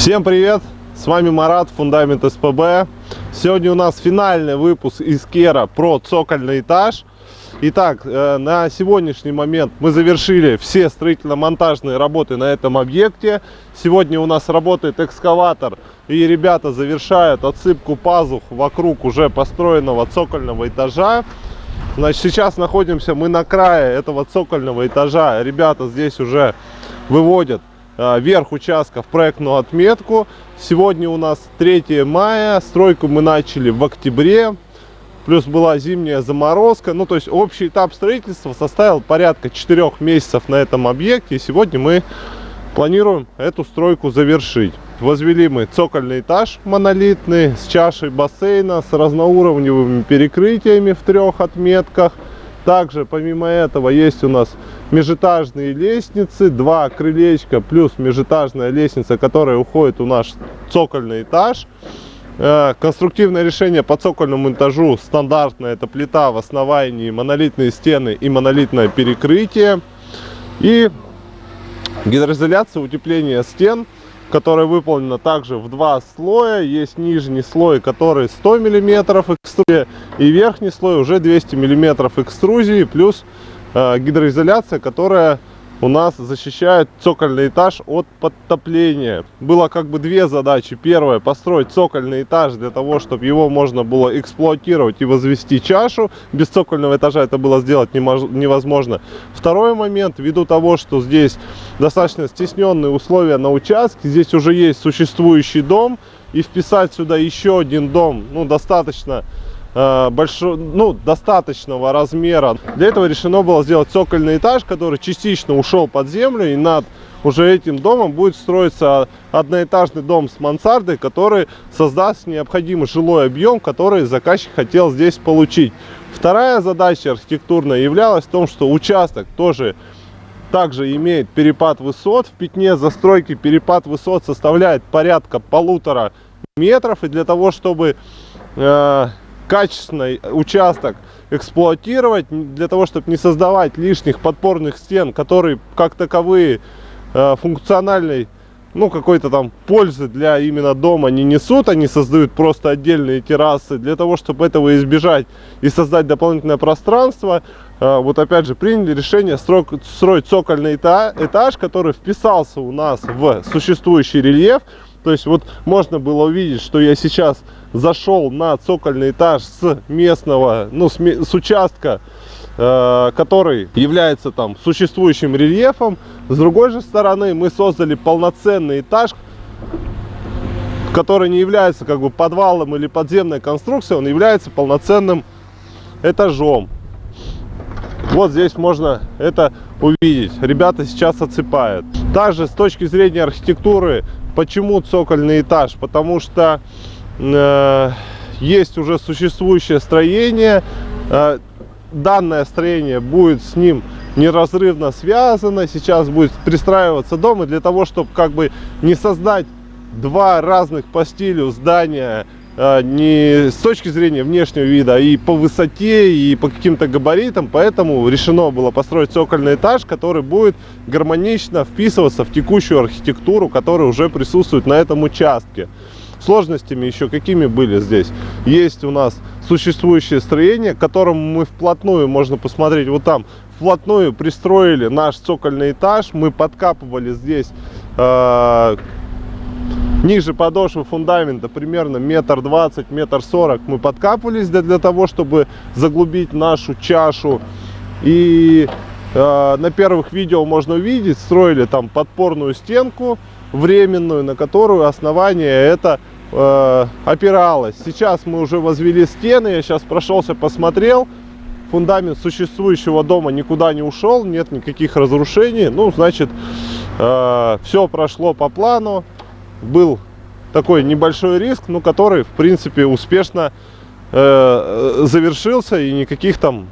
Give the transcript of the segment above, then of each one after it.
Всем привет! С вами Марат, Фундамент СПБ. Сегодня у нас финальный выпуск из Кера про цокольный этаж. Итак, э, на сегодняшний момент мы завершили все строительно-монтажные работы на этом объекте. Сегодня у нас работает экскаватор, и ребята завершают отсыпку пазух вокруг уже построенного цокольного этажа. Значит, сейчас находимся мы на крае этого цокольного этажа. Ребята здесь уже выводят верх участка в проектную отметку. Сегодня у нас 3 мая, стройку мы начали в октябре плюс была зимняя заморозка. Ну, то есть общий этап строительства составил порядка 4 месяцев на этом объекте. И сегодня мы планируем эту стройку завершить. Возвели мы цокольный этаж монолитный с чашей бассейна, с разноуровневыми перекрытиями в трех отметках. Также, помимо этого, есть у нас межэтажные лестницы, два крылечка плюс межэтажная лестница, которая уходит у наш цокольный этаж. Э, конструктивное решение по цокольному этажу стандартное. Это плита в основании, монолитные стены и монолитное перекрытие. И гидроизоляция, утепление стен, которая выполнена также в два слоя. Есть нижний слой, который 100 мм экструзии, и верхний слой уже 200 мм экструзии, плюс гидроизоляция, которая у нас защищает цокольный этаж от подтопления. Было как бы две задачи. Первая, построить цокольный этаж для того, чтобы его можно было эксплуатировать и возвести чашу. Без цокольного этажа это было сделать невозможно. Второй момент, ввиду того, что здесь достаточно стесненные условия на участке, здесь уже есть существующий дом, и вписать сюда еще один дом, ну, достаточно Э, большого, ну, достаточного размера. Для этого решено было сделать цокольный этаж, который частично ушел под землю, и над уже этим домом будет строиться одноэтажный дом с мансардой, который создаст необходимый жилой объем, который заказчик хотел здесь получить. Вторая задача архитектурная являлась в том, что участок тоже также имеет перепад высот. В пятне застройки перепад высот составляет порядка полутора метров. И для того, чтобы э, качественный участок эксплуатировать, для того, чтобы не создавать лишних подпорных стен, которые как таковые э, функциональной, ну, какой-то там пользы для именно дома не несут, они создают просто отдельные террасы. Для того, чтобы этого избежать и создать дополнительное пространство, э, вот опять же приняли решение строить, цокольный этаж, который вписался у нас в существующий рельеф, то есть вот можно было увидеть, что я сейчас зашел на цокольный этаж с местного, ну с, с участка, э, который является там существующим рельефом. С другой же стороны мы создали полноценный этаж, который не является как бы подвалом или подземной конструкцией, он является полноценным этажом. Вот здесь можно это увидеть. Ребята сейчас отсыпают. Также с точки зрения архитектуры Почему цокольный этаж? Потому что есть уже существующее строение. Э, данное строение будет с ним неразрывно связано. Сейчас будет пристраиваться дом. И для того, чтобы как бы не создать два разных по стилю здания, э, не с точки зрения внешнего вида, и по высоте, и по каким-то габаритам. Поэтому решено было построить цокольный этаж, который будет гармонично вписываться в текущую архитектуру, которая уже присутствует на этом участке. Сложностями еще какими были здесь? Есть у нас существующее строение, к которому мы вплотную, можно посмотреть вот там, вплотную пристроили наш цокольный этаж. Мы подкапывали здесь э, ниже подошвы фундамента примерно метр двадцать метр сорок мы подкапывались для, для того чтобы заглубить нашу чашу и э, на первых видео можно увидеть строили там подпорную стенку временную на которую основание это э, опиралось сейчас мы уже возвели стены я сейчас прошелся посмотрел. Фундамент существующего дома никуда не ушел нет никаких разрушений. Ну значит э, все прошло по плану. Был такой небольшой риск, но который, в принципе, успешно э, завершился и никаких там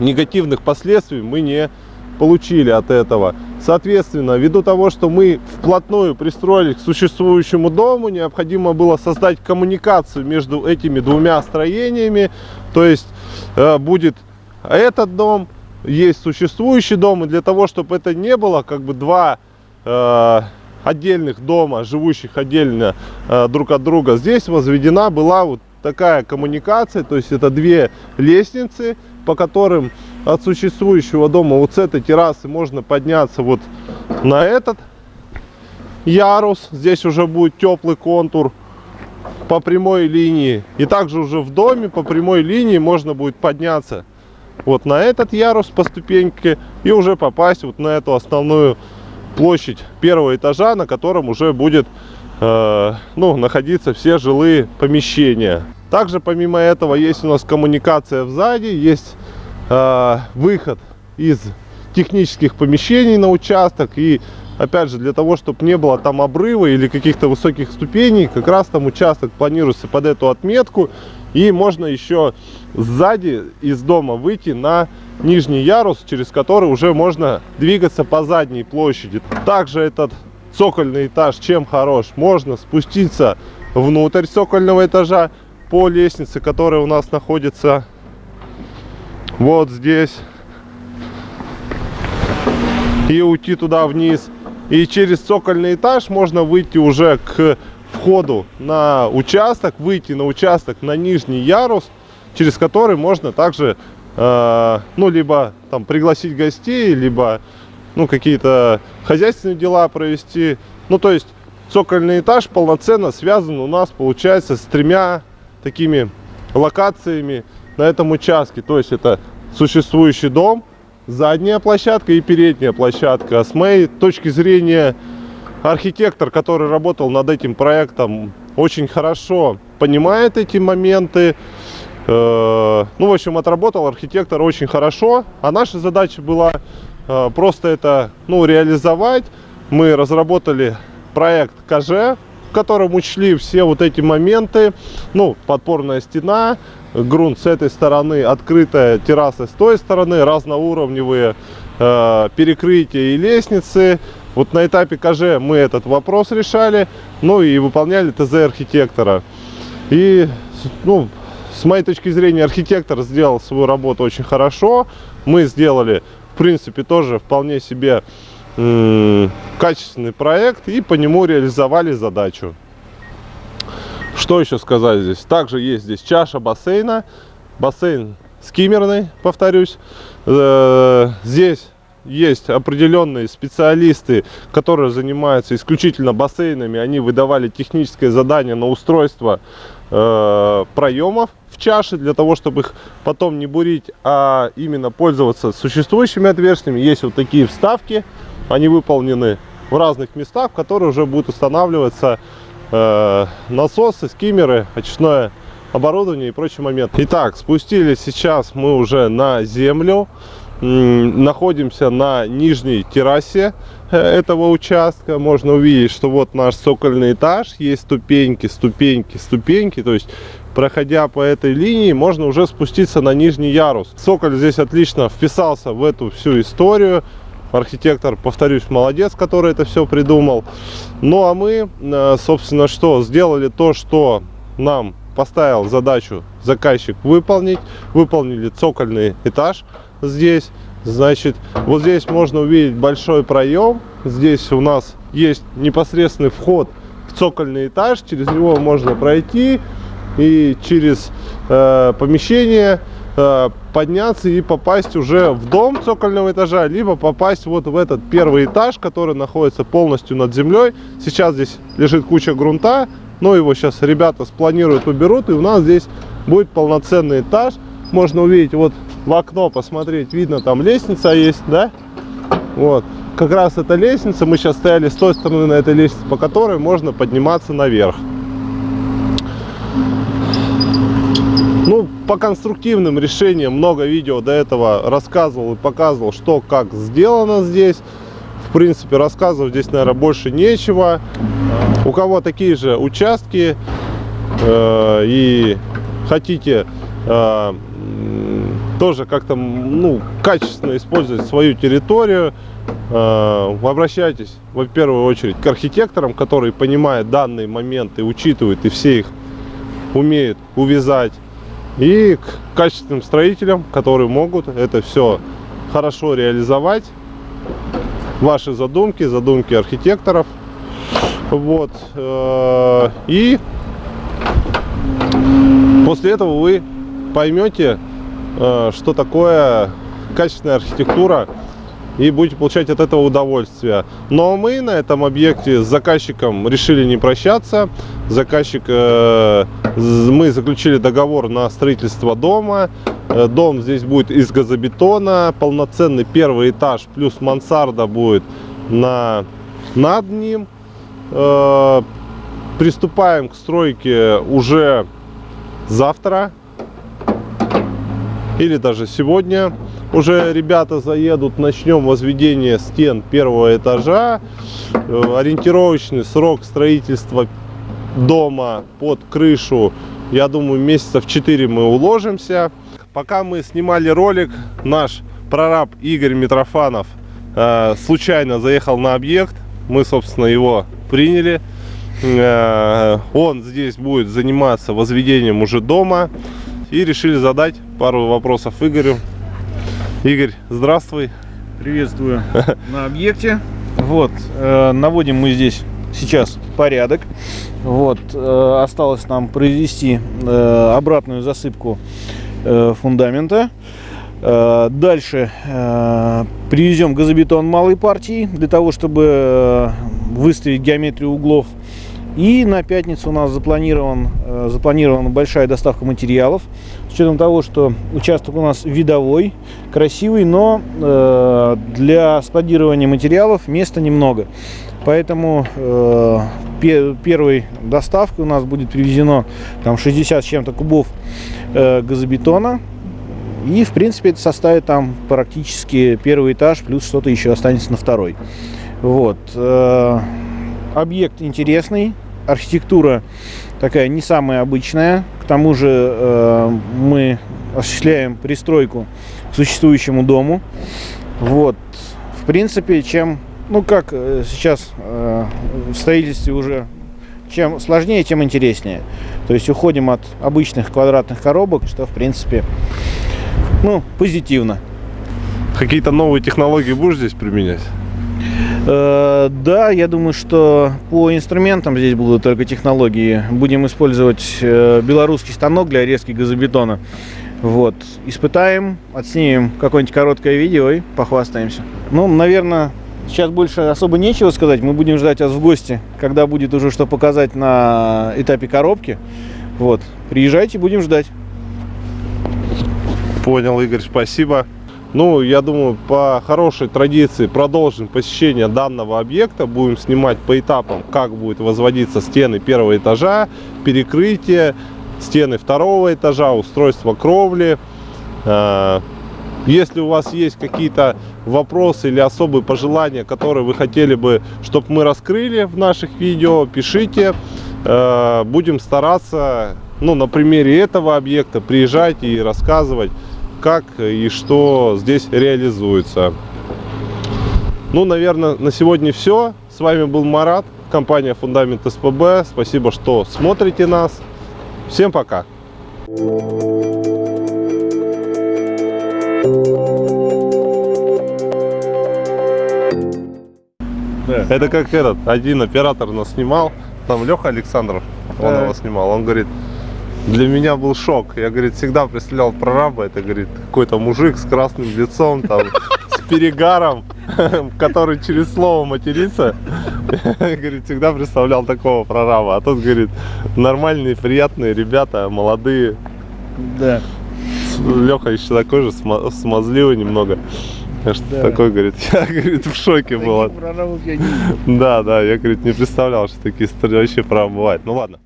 негативных последствий мы не получили от этого. Соответственно, ввиду того, что мы вплотную пристроились к существующему дому, необходимо было создать коммуникацию между этими двумя строениями. То есть э, будет этот дом, есть существующий дом, и для того, чтобы это не было как бы два э, отдельных дома, живущих отдельно э, друг от друга, здесь возведена была вот такая коммуникация, то есть это две лестницы, по которым от существующего дома вот с этой террасы можно подняться вот на этот ярус. Здесь уже будет теплый контур по прямой линии. И также уже в доме по прямой линии можно будет подняться вот на этот ярус по ступеньке и уже попасть вот на эту основную площадь первого этажа, на котором уже будет э, ну, находиться все жилые помещения. Также помимо этого есть у нас коммуникация сзади, есть э, выход из технических помещений на участок. И опять же для того чтобы не было там обрыва или каких-то высоких ступеней как раз там участок планируется под эту отметку. И можно еще сзади из дома выйти на нижний ярус через который уже можно двигаться по задней площади. Также этот цокольный этаж чем хорош? Можно спуститься внутрь цокольного этажа по лестнице которая у нас находится вот здесь. И уйти туда вниз. И через цокольный этаж можно выйти уже к входу на участок выйти на участок на нижний ярус через который можно также э, ну либо там пригласить гостей либо ну какие-то хозяйственные дела провести. Ну то есть цокольный этаж полноценно связан у нас получается с тремя такими локациями на этом участке то есть это существующий дом задняя площадка и передняя площадка. С моей точки зрения, архитектор, который работал над этим проектом, очень хорошо понимает эти моменты. Э, ну, в общем, отработал архитектор очень хорошо. А наша задача была э, просто это ну, реализовать. Мы разработали проект КЖ, в котором учли все вот эти моменты. Ну, подпорная стена, грунт с этой стороны, открытая терраса с той стороны, разноуровневые э, перекрытия и лестницы. Вот на этапе КЖ мы этот вопрос решали, ну и выполняли ТЗ архитектора. И, ну, с моей точки зрения, архитектор сделал свою работу очень хорошо. Мы сделали, в принципе, тоже вполне себе качественный проект и по нему реализовали задачу. Что еще сказать здесь? Также есть здесь чаша бассейна. Бассейн скиммерный, повторюсь. Э, здесь есть определенные специалисты, которые занимаются исключительно бассейнами. Они выдавали техническое задание на устройство э, проемов в чаше, для того, чтобы их потом не бурить, а именно пользоваться существующими отверстиями. Есть вот такие вставки, они выполнены в разных местах, которые уже будут устанавливаться э, насосы, скиммеры, очистное оборудование и прочие моменты. Итак, спустились сейчас мы уже на землю. Находимся на нижней террасе э, этого участка. Можно увидеть, что вот наш цокольный этаж. Есть ступеньки, ступеньки, ступеньки. То есть, проходя по этой линии, можно уже спуститься на нижний ярус. Цоколь здесь отлично вписался в эту всю историю архитектор, повторюсь, молодец, который это все придумал. Ну а мы, э, собственно, что? Сделали то, что нам поставил задачу заказчик выполнить. Выполнили цокольный этаж здесь. Значит, вот здесь можно увидеть большой проем. Здесь у нас есть непосредственный вход в цокольный этаж. Через него можно пройти и через э, помещение подняться и попасть уже в дом цокольного этажа, либо попасть вот в этот первый этаж, который находится полностью над землей. Сейчас здесь лежит куча грунта, но его сейчас ребята спланируют, уберут, и у нас здесь будет полноценный этаж. Можно увидеть вот в окно, посмотреть, видно там лестница есть, да? Вот, как раз эта лестница, мы сейчас стояли с той стороны на этой лестнице, по которой можно подниматься наверх. Ну, по конструктивным решениям много видео до этого рассказывал и показывал, что как сделано здесь. В принципе, рассказывать здесь, наверное, больше нечего. У кого такие же участки э, и хотите э, тоже как-то ну, качественно использовать свою территорию, э, обращайтесь, в первую очередь, к архитекторам, которые понимают данные моменты, учитывают и все их умеют увязать и к качественным строителям, которые могут это все хорошо реализовать. Ваши задумки, задумки архитекторов. Вот. э, И после этого вы поймете, э, что такое качественная архитектура и будете получать от этого удовольствие. Но мы на этом объекте с заказчиком решили не прощаться. Заказчик, э, мы заключили договор на строительство дома. Э, Дом здесь будет из газобетона, полноценный первый этаж плюс мансарда будет на, над ним. Э, Приступаем к стройке уже завтра или даже сегодня уже ребята заедут, начнем возведение стен первого этажа. Э, Ориентировочный срок строительства дома под крышу, я думаю, месяцев 4 мы уложимся. Пока мы снимали ролик, наш прораб Игорь Митрофанов э, случайно заехал на объект. Мы, собственно, его приняли. Э, Он здесь будет заниматься возведением уже дома. И решили задать пару вопросов Игорю. Игорь, здравствуй. Приветствую на объекте. Вот, э, наводим мы здесь сейчас порядок. Вот, э, осталось нам произвести э, обратную засыпку фундамента. Дальше привезем газобетон малой партии для того, чтобы выставить геометрию углов. И на пятницу у нас запланирован, э, запланирована большая доставка материалов. С учетом того, что участок у нас видовой, красивый, но э, для складирования материалов места немного. Поэтому э, пе- первой доставкой у нас будет привезено там 60 с чем-то кубов газобетона. И, в принципе, это составит там практически первый этаж, плюс что-то еще останется на второй. Вот. объект интересный, архитектура такая не самая обычная. К тому же э, мы осуществляем пристройку к существующему дому. Вот. В принципе, чем, ну как э, сейчас э, в строительстве уже, чем сложнее, тем интереснее. То есть уходим от обычных квадратных коробок, что в принципе, ну, позитивно. Какие-то новые технологии будешь здесь применять? Э, Да, я думаю, что по инструментам здесь будут только технологии. Будем использовать э, белорусский станок для резки газобетона. Вот. Испытаем, отснимем какое-нибудь короткое видео и похвастаемся. Ну, наверное, сейчас больше особо нечего сказать. Мы будем ждать вас в гости, когда будет уже что показать на этапе коробки. Вот. Приезжайте, будем ждать. Понял, Игорь, спасибо. Ну, я думаю, по хорошей традиции продолжим посещение данного объекта. Будем снимать по этапам, как будет возводиться стены первого этажа, перекрытие, стены второго этажа, устройство кровли. Э, Если у вас есть какие-то вопросы или особые пожелания, которые вы хотели бы, чтобы мы раскрыли в наших видео, пишите. Э, Будем стараться, ну, на примере этого объекта приезжать и рассказывать, как и что здесь реализуется. Ну, наверное, на сегодня все. С вами был Марат, компания Фундамент СПБ. Спасибо, что смотрите нас. Всем пока. Это как этот, один оператор нас снимал, там Леха Александров, он его снимал, он говорит, для меня был шок. Я, говорит, всегда представлял прораба, это, говорит, какой-то мужик с красным лицом, там, с перегаром, который через слово матерится. Говорит, всегда представлял такого прораба. А тут, говорит, нормальные, приятные ребята, молодые. Да. Леха еще такой же, сма- смазливый немного. Что Да. Такой, говорит, я, говорит, в шоке был. Да, да, я, говорит, не представлял, что такие истории вообще права бывают. Ну ладно.